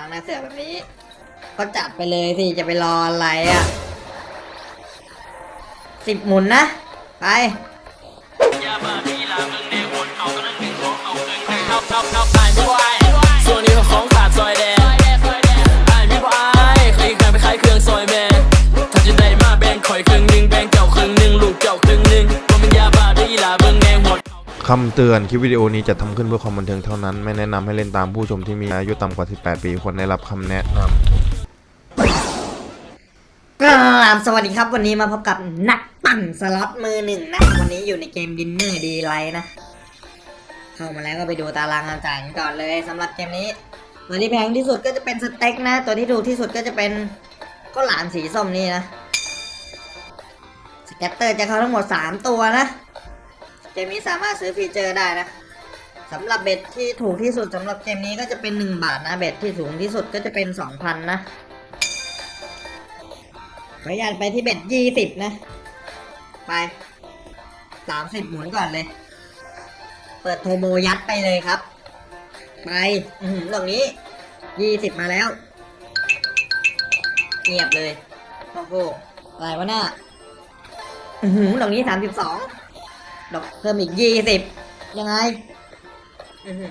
ล้างหน้าเสือแบบนี้ ก็จัดไปเลยสิจะไปรออะไรอะสิบหมุนนะ ไปส่วนนี้ของ คำเตือน คลิปวิดีโอนี้จะทำขึ้นเพื่อความบันเทิงเท่านั้น ไม่แนะนำให้เล่นตามผู้ชมที่มีอายุต่ำกว่า 18 ปีควรได้รับคำแนะนำกราบสวัสดีครับ วันนี้มาพบกับนักปั่นสล็อตมือหนึ่งนะ วันนี้อยู่ในเกม Diner Delights นะ เข้ามาแล้วก็ไปดูตารางการจ่ายกันก่อนเลยสำหรับเกมนี้ ตัวที่แพงที่สุดก็จะเป็นสเต็กนะ ตัวที่ถูกที่สุดก็จะเป็นข้าวหลามสีส้มนี่นะ scatter จะเข้าทั้งหมด 3 ตัวนะ เกมนี้สามารถซื้อฟีเจอร์ได้นะสำหรับ bet ที่ถูกที่สุดสำหรับเกมนี้ก็จะเป็น 1 บาทนะ bet ที่สูงที่สุดก็จะเป็น 2,000 นะขออนุญาตไปที่เบ็ดยี่สิบนะ ไปสามสิบหมุนก่อนเลย เปิดโทโมยัดไปเลยครับ ไปอือหือตรงนี้ยี่สิบมาแล้วเงียบเลยโอ้โหอะไรวะน่าอือหือตรงนี้สามสิบสอง ดอกเพิ่มอีกยี่สิบยังไงอือหือ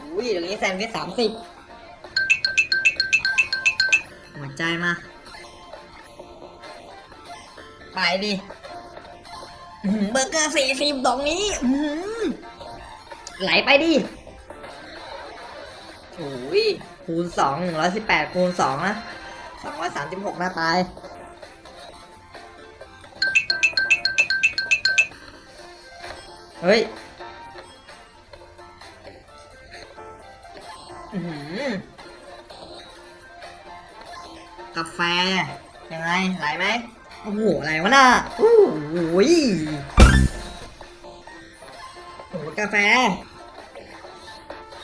อุ้ยตรงนี้แซนด์วิชสามสิบหัวใจมา ไปดิอื้อหือเบอร์เกอร์สี่สิบตรงนี้อื้อหือไหลไปดิโอ้ยคูณสองหนึ่งร้อยสิบแปดคูณสองนะสองร้อยสามสิบหกหน้าตาย เฮ้ยกาแฟ ยังไง ไหลไหมโอ้โหอะไรวะน่ะโอ้โหโอ้กาแฟ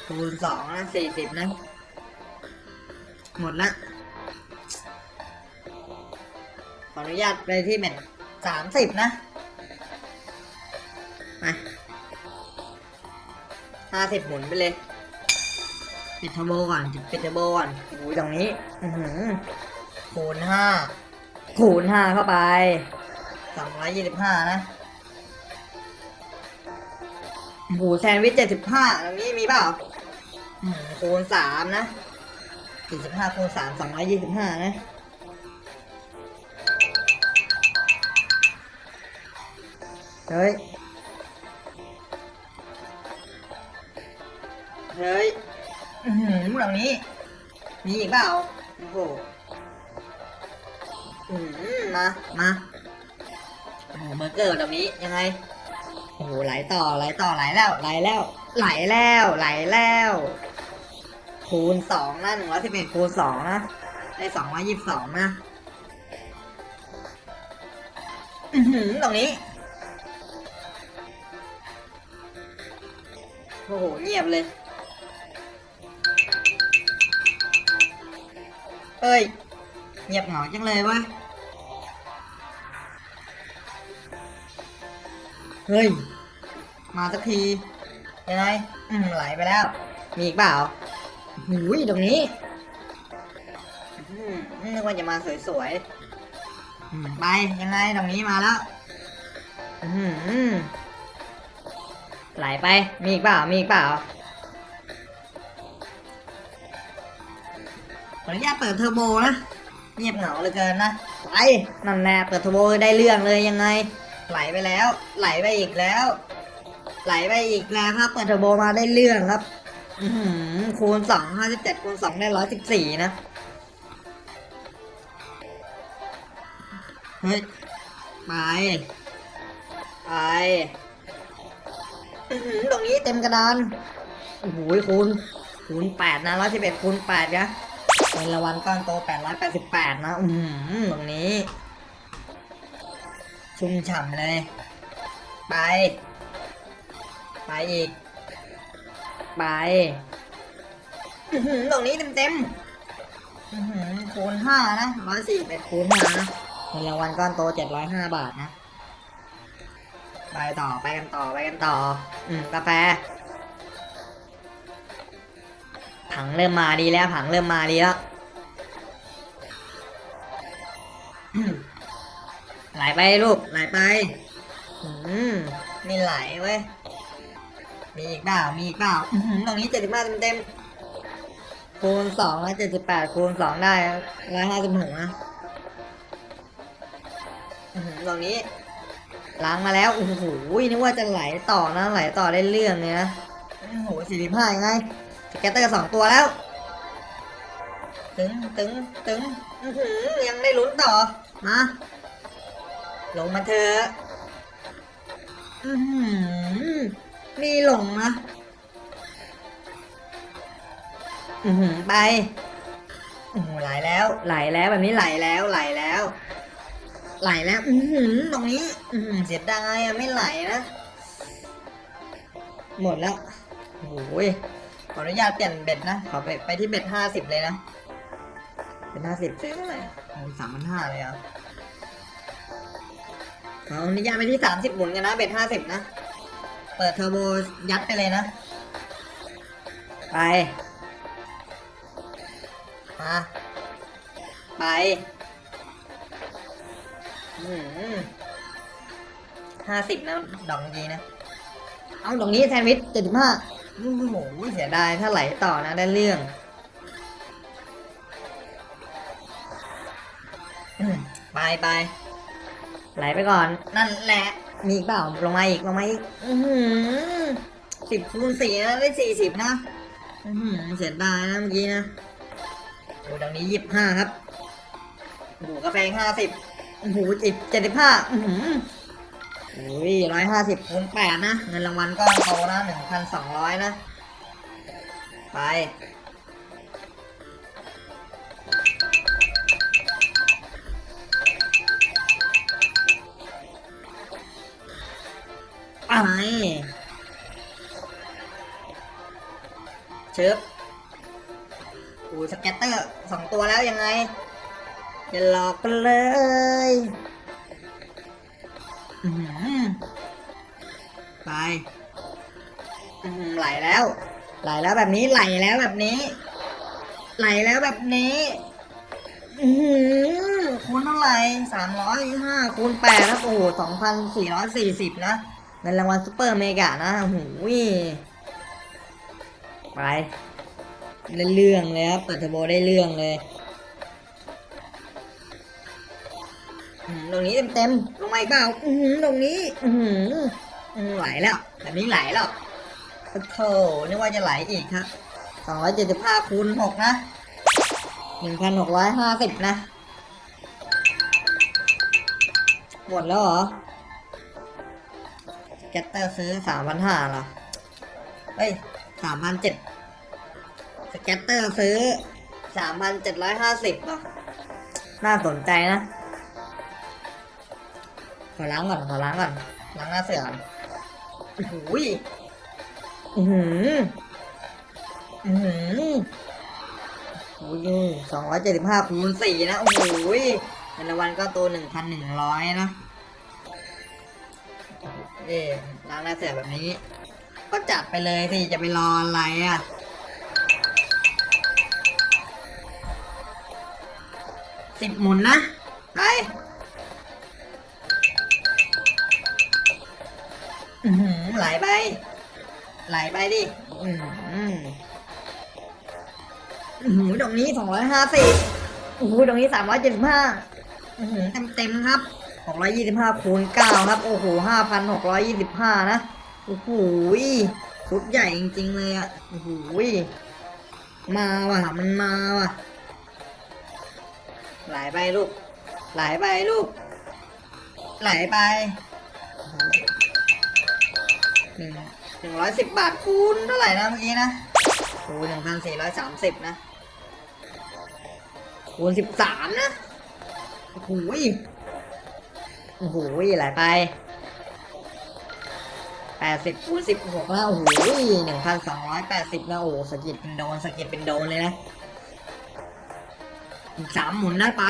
คูณสองนะสี่สิบนะ หมดละ ขออนุญาตไปที่เม็ดสามสิบนะ ห้าสิบหมุนไปเลย ปิดเทอร์โบก่อนปิดเทอร์โบก่อนโอ้ยตรงนี้ อือหือคูณห้าคูณห้าเข้าไปสองร้อยยี่สิบห้านะหมูแซนด์วิชเจ็ดสิบห้าตรงนี้มีเปล่าอืมคูณสามนะสี่สิบห้าคูณสามสองร้อยยี่สิบห้านะเฮ้ย เฮ้ยอือหือตรงนี้ มีอีกเปล่า โอ้โหอืมมา มาโอ้โหเบอร์เกอร์ตรงนี้ยังไง โอ้โหไหลต่อไหลต่อไหลแล้วไหลแล้ว ไหลแล้วไหลแล้ว คูณสองนะหนึ่งร้อยสิบเอ็ดคูณสองนะได้สองร้อยยี่สิบสองนะอือหือตรงนี้ โอ้โห เงียบเลย เอ้ยเงียบเหงาจังเลยวะ เฮ้ย มาสักทียังไงอืมไหลไปแล้ว มีอีกเปล่าหูยตรงนี้อืมนึกว่าจะมาสวยๆไปยังไงตรงนี้มาแล้วอืมไหลไป มีอีกเปล่า มีอีกเปล่า ขออนุญาตเปิดเทอร์โบนะเงียบเหงาเหลือเกินนะไปนั่นแน่เปิดเทอร์โบได้เรื่องเลยยังไง ไหลไปแล้ว ไหลไปอีกแล้ว ไหลไปอีกแล้วครับ เปิดเทอร์โบมาได้เรื่องครับอือหือคูณสองห้าสิบเจ็ดคูณสองได้ร้อยสิบสี่นะเฮ้ยไปไปอื้อหือตรงนี้เต็มกระดานโอ้โหคูณคูณแปดนะร้อยสิบเอ็ดคูณแปดนะ เงินรางวัลก้อนโตแปดร้อยแปดสิบแปดนะอืมตรงนี้ ชุ่มฉ่ำเลย ไป ไปอีก ไปตรงนี้เต็มเต็มคูณห้านะร้อยสี่เป็ดคูณห้านะเงินรางวัลก้อนโตเจ็ดร้อยห้าบาทนะ ไปต่อ ไปกันต่อ ไปกันต่อ อืมกาแฟ ผังเริ่มมาดีแล้ว ผังเริ่มมาดีแล้วไหลไปลูกไหลไป อืมไม่ไหลเว้ย มีอีกเปล่ามีอีกเปล่าหือตรงนี้เจ็ดสิบห้าเต็มเต็มคูณสองแล้วเจ็ดสิบแปดคูณสองได้ร้อยห้าสิบหกนะหือตรงนี้ล้างมาแล้วโอ้โหนึกว่าจะไหลต่อนะไหลต่อได้เรื่องเลยนะโอ้โหสี่สิบห้ายังไง แกตเตอร์สองตัวแล้ว ตึงตึงตึงอื้อหือยังได้ลุ้นต่อ มา ลงมาเถอะอื้อหือมีหลงนะอือหือไปโอ้โหไหลแล้ว ไหลแล้วแบบนี้ไหลแล้วไหลแล้ว ไหลแล้ว อือหือตรงนี้ อือหือเสียดายอะไม่ไหลนะ หมดแล้วโอ้โหย ขออนุญาตเปลี่ยนเบ็ดนะ ขอไปไปที่เบ็ดห้าสิบเลยนะ เป็นห้าสิบซื้อเท่าไหร่โอ้สามพันห้าเลยอะขออนุญาตไปที่สามสิบหมุนกันนะ เบ็ดห้าสิบนะ เปิดเทอร์โบยัดไปเลยนะ ไป มา ไปอืมห้าสิบนะ ดอกดีนะ เอาดอกนี้แซนด์วิชเจ็ดสิบห้า โอ้โหเสียดายถ้าไหลต่อนะได้เรื่องอืมไปไปไหลไปก่อน นั่นแหละ มีอีกเปล่าลงมาอีกลงมาอีกอือสิบคูณสี่นะได้สี่สิบนะอือหือเสียดายนะเมื่อกี้นะโอ้ดังนี้ยี่สิบห้าครับโอ้โหกาแฟห้าสิบโอ้โหจิบเจ็ดสิบห้าอือหือ โอ้ยร้อยห้าสิบคูณแปดนะ เงินรางวัลก็โตนะหนึ่งพันสองร้อยนะ ไปอะไรเชิบโอ้ scatter สองตัวแล้วยังไงอย่าหลอกกันเลย ไปอื้อหือไหลแล้ว ไหลแล้วแบบนี้ไหลแล้วแบบนี้ ไหลแล้วแบบนี้อือคูณเท่าไหร่สามร้อยห้าคูณแปดนะโอ้โหสองพันสี่ร้อยสี่สิบนะเงินรางวัลซูเปอร์เมกะนะโอ้โหไปได้เรื่องเลยครับเปิดเทอร์โบได้เรื่องเลยตรงนี้เต็มๆลงมาอีกเปล่าตรงนี้ อื ไหลแล้วแบบนี้ไหลแล้วโอ้โถนึกว่าจะไหลอีกครับสองร้อยเจ็ดสิบห้าคูณหกนะหนึ่งพันหกร้อยห้าสิบนะ หมดแล้วเหรอแกตเตอร์ซื้อสามพันห้าเหรอ เฮ้ยสามพันเจ็ดสแกตเตอร์ซื้อสามพันเจ็ดร้อยห้าสิบเหรอ น่าสนใจนะ ขอล้างก่อน ขอล้างก่อน ล้างหน้าเสือก่อน หยอือหืออือหือโอ้ยสองร้อยเจ็ดสิบห้าคูณสี่นะ โอ้โหยเงินรางวัลก็ตัวหนึ่งพันหนึ่งร้อยนะเอ๊ล้างหน้าเสือแบบนี้ ก็จัดไปเลยสิ จะไปรออะไรอะสิบหมุนนะไปอือหือ ไหลไป ไหลไปดิ อือหือโอ้โหตรงนี้สองร้อยห้าสิบโอ้โหตรงนี้สามร้อยเจ็ดสิบห้าเต็มเต็มครับหกร้อยยี่สิบห้าคูณเก้าครับ โอ้โหห้าพันหกร้อยยี่สิบห้านะ โอ้โหชุดใหญ่จริงๆเลยอะ โอ้โหมาว่ะ มันมาว่ะ ไหลไปลูก ไหลไปลูก ไหลไป หนึ่งร้อยสิบบาทคูณเท่าไหร่นะเมื่อกี้นะคูณหนึ่งพันสี่ร้อยสามสิบนะ คูณสิบสามนะ โอ้โหยโอ้โหยไหลไปแปดสิบคูณสิบหกแล้วโอ้โหหนึ่งพันสองร้อยแปดสิบแล้วโอ้โหสกิดเป็นโดนสกิดเป็นโดนเลยนะสามหมุนได้ไป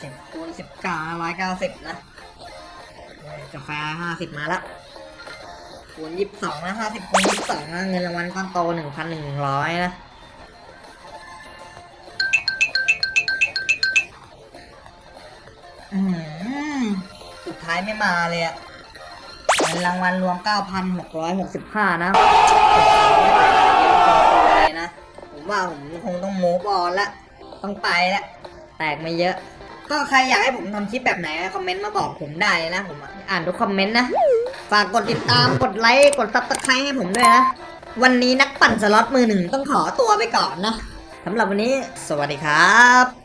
สิบคูณสิบเก้าร้อยเก้าสิบนะ กาแฟห้าสิบมาแล้วคูณยี่สิบสองนะห้าสิบคูณยี่สิบสองนะเงินรางวัลก้อนโตหนึ่งพันหนึ่งร้อยนะสุดท้ายไม่มาเลยอะเงินรางวัลรวม9,665นะเลยหกสิบห้านะ ผมว่าผมคงต้อง move on ละ ต้องไปละ แตกไม่เยอะ ก็ใครอยากให้ผมทำคลิปแบบไหนคอมเมนต์มาบอกผมได้นะผมอ่านทุกคอมเมนต์นะ ฝากกดติดตามกดไลค์กด subscribe ให้ผมด้วยนะ วันนี้นักปั่นสล็อตมือหนึ่งต้องขอตัวไปก่อนนะสำหรับวันนี้ สวัสดีครับ